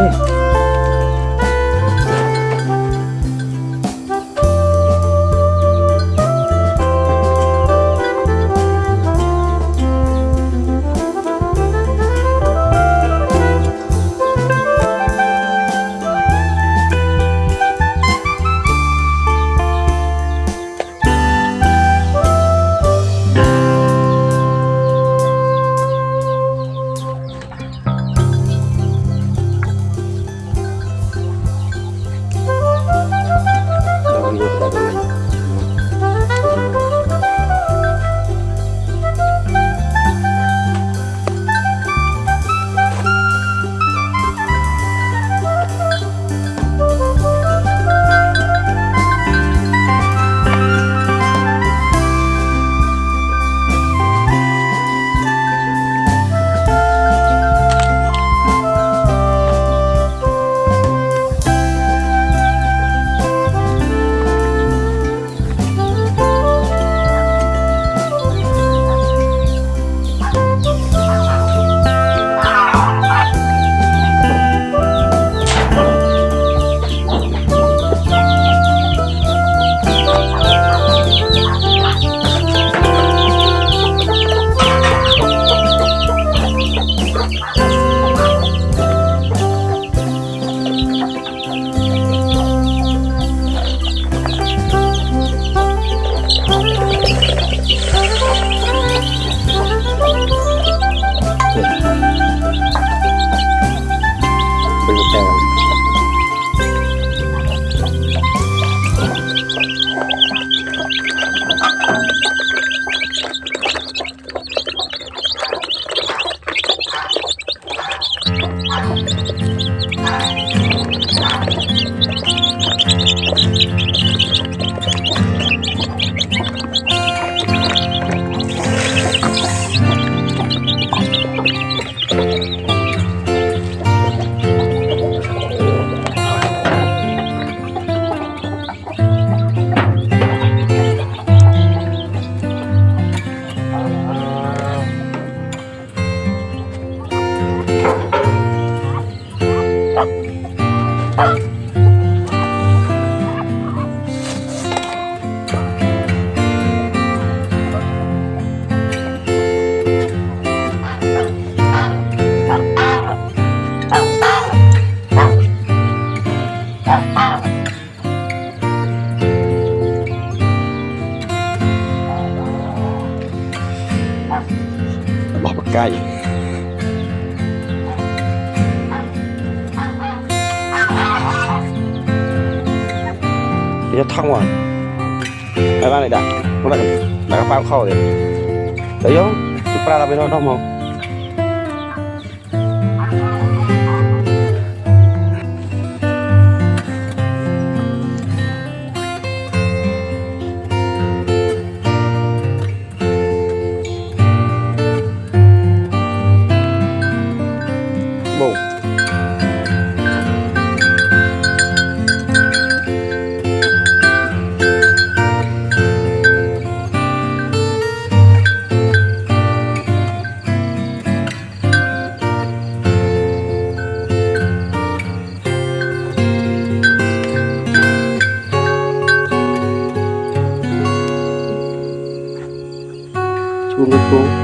嗯。cay cái thông rồi. Các bạn này đã. Các bạn đã các bao khó đấy đấy không chúng ta là bên đó không không? people